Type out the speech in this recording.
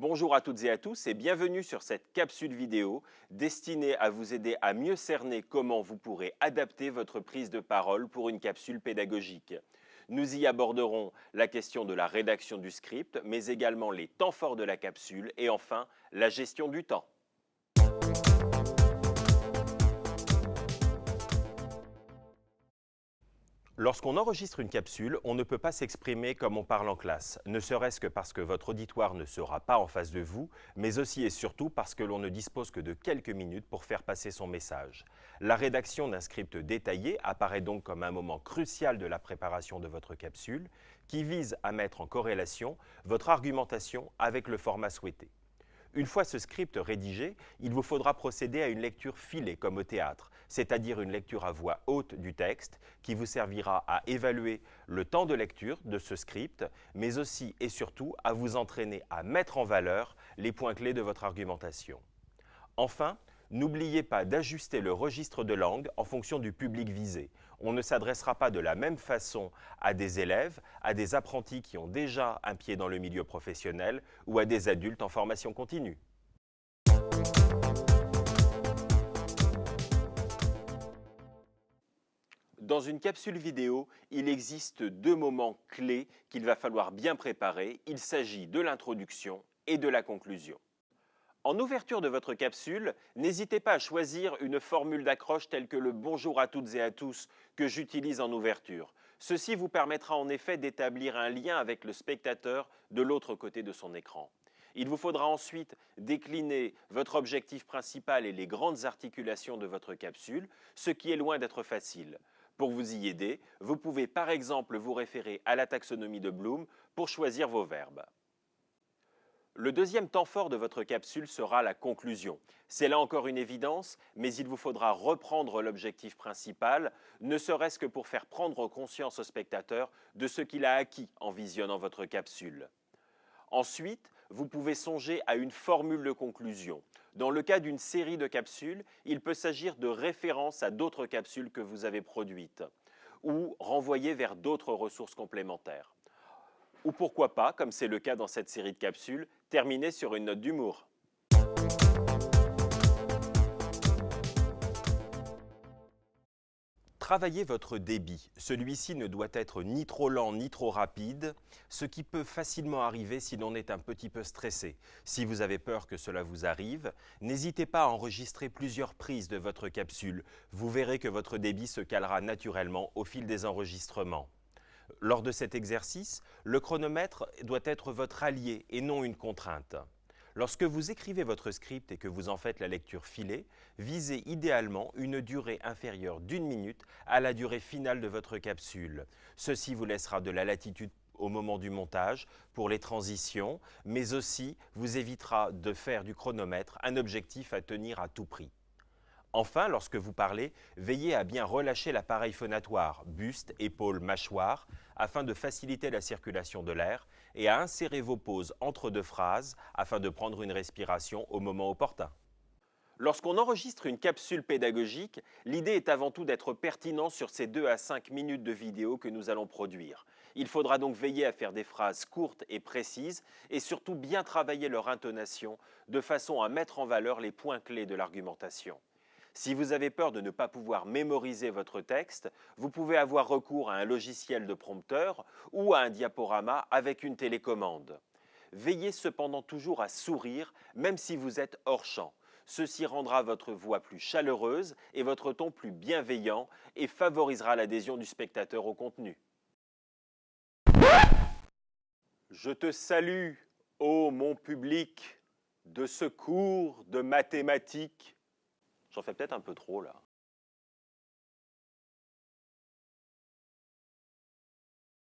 Bonjour à toutes et à tous et bienvenue sur cette capsule vidéo destinée à vous aider à mieux cerner comment vous pourrez adapter votre prise de parole pour une capsule pédagogique. Nous y aborderons la question de la rédaction du script, mais également les temps forts de la capsule et enfin la gestion du temps. Lorsqu'on enregistre une capsule, on ne peut pas s'exprimer comme on parle en classe, ne serait-ce que parce que votre auditoire ne sera pas en face de vous, mais aussi et surtout parce que l'on ne dispose que de quelques minutes pour faire passer son message. La rédaction d'un script détaillé apparaît donc comme un moment crucial de la préparation de votre capsule, qui vise à mettre en corrélation votre argumentation avec le format souhaité. Une fois ce script rédigé, il vous faudra procéder à une lecture filée comme au théâtre, c'est-à-dire une lecture à voix haute du texte qui vous servira à évaluer le temps de lecture de ce script, mais aussi et surtout à vous entraîner à mettre en valeur les points clés de votre argumentation. Enfin, N'oubliez pas d'ajuster le registre de langue en fonction du public visé. On ne s'adressera pas de la même façon à des élèves, à des apprentis qui ont déjà un pied dans le milieu professionnel ou à des adultes en formation continue. Dans une capsule vidéo, il existe deux moments clés qu'il va falloir bien préparer. Il s'agit de l'introduction et de la conclusion. En ouverture de votre capsule, n'hésitez pas à choisir une formule d'accroche telle que le « bonjour à toutes et à tous » que j'utilise en ouverture. Ceci vous permettra en effet d'établir un lien avec le spectateur de l'autre côté de son écran. Il vous faudra ensuite décliner votre objectif principal et les grandes articulations de votre capsule, ce qui est loin d'être facile. Pour vous y aider, vous pouvez par exemple vous référer à la taxonomie de Bloom pour choisir vos verbes. Le deuxième temps fort de votre capsule sera la conclusion. C'est là encore une évidence, mais il vous faudra reprendre l'objectif principal, ne serait-ce que pour faire prendre conscience au spectateur de ce qu'il a acquis en visionnant votre capsule. Ensuite, vous pouvez songer à une formule de conclusion. Dans le cas d'une série de capsules, il peut s'agir de références à d'autres capsules que vous avez produites ou renvoyer vers d'autres ressources complémentaires. Ou pourquoi pas, comme c'est le cas dans cette série de capsules, terminer sur une note d'humour. Travaillez votre débit. Celui-ci ne doit être ni trop lent ni trop rapide, ce qui peut facilement arriver si l'on est un petit peu stressé. Si vous avez peur que cela vous arrive, n'hésitez pas à enregistrer plusieurs prises de votre capsule. Vous verrez que votre débit se calera naturellement au fil des enregistrements. Lors de cet exercice, le chronomètre doit être votre allié et non une contrainte. Lorsque vous écrivez votre script et que vous en faites la lecture filée, visez idéalement une durée inférieure d'une minute à la durée finale de votre capsule. Ceci vous laissera de la latitude au moment du montage pour les transitions, mais aussi vous évitera de faire du chronomètre un objectif à tenir à tout prix. Enfin, lorsque vous parlez, veillez à bien relâcher l'appareil phonatoire, buste, épaules, mâchoire, afin de faciliter la circulation de l'air et à insérer vos pauses entre deux phrases afin de prendre une respiration au moment opportun. Lorsqu'on enregistre une capsule pédagogique, l'idée est avant tout d'être pertinent sur ces 2 à 5 minutes de vidéo que nous allons produire. Il faudra donc veiller à faire des phrases courtes et précises et surtout bien travailler leur intonation de façon à mettre en valeur les points clés de l'argumentation. Si vous avez peur de ne pas pouvoir mémoriser votre texte, vous pouvez avoir recours à un logiciel de prompteur ou à un diaporama avec une télécommande. Veillez cependant toujours à sourire, même si vous êtes hors champ. Ceci rendra votre voix plus chaleureuse et votre ton plus bienveillant et favorisera l'adhésion du spectateur au contenu. Je te salue, ô mon public, de secours, de mathématiques, J'en fais peut-être un peu trop là.